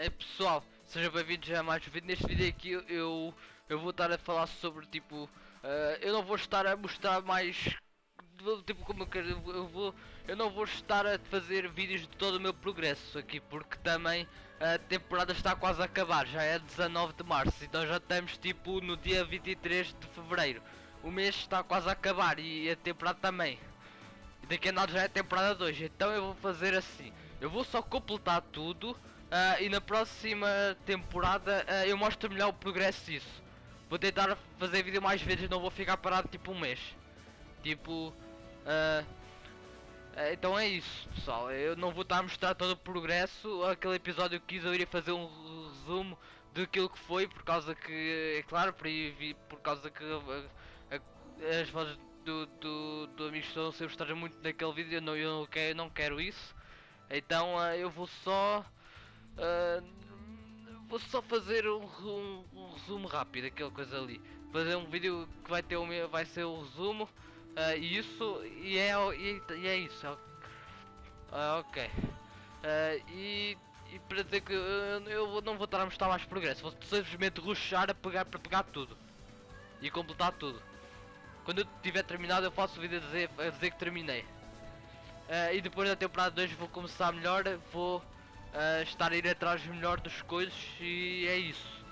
É pessoal, sejam bem-vindos a mais um vídeo. Neste vídeo aqui eu, eu vou estar a falar sobre tipo. eh, eu não vou estar a mostrar mais. Tipo como eu quero. Eu, vou, eu não vou estar a fazer vídeos de todo o meu progresso aqui porque também a temporada está quase a acabar. Já é 19 de março, então já estamos tipo no dia 23 de fevereiro. O mês está quase a acabar e a temporada também. E daqui a nada já é temporada 2, então eu vou fazer assim. Eu vou só completar tudo ah, e na próxima temporada ah, eu mostro melhor o progresso disso. Vou tentar fazer vídeo mais vezes, não vou ficar parado tipo um mês. Tipo. ah, então é isso pessoal, eu não vou estar a mostrar todo o progresso. Aquele episódio que quis eu iria fazer um resumo daquilo que foi, por causa que, é claro, por, por causa que as vozes do, do, do amigo estão sempre muito naquele vídeo, eu não, eu não quero, não quero isso. Então eu vou só ah, vou só fazer um, um- um resumo rápido, aquela coisa ali. Fazer um vídeo que vai ter meu, vai ser o resumo ah, e isso e é, e, e é isso. Ah, ok. E, e para dizer que eu, eu não vou estar a mostrar mais progresso, vou simplesmente rushar a pegar para pegar tudo e completar tudo. Quando eu tiver terminado eu faço o vídeo a dizer, a dizer que terminei. Ah, e depois da temporada 2 vou começar melhor, vou estar a ir atrás melhor das coisas e é isso.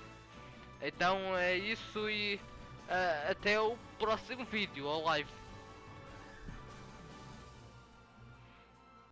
Então é isso e ah, até o próximo vídeo, ao live.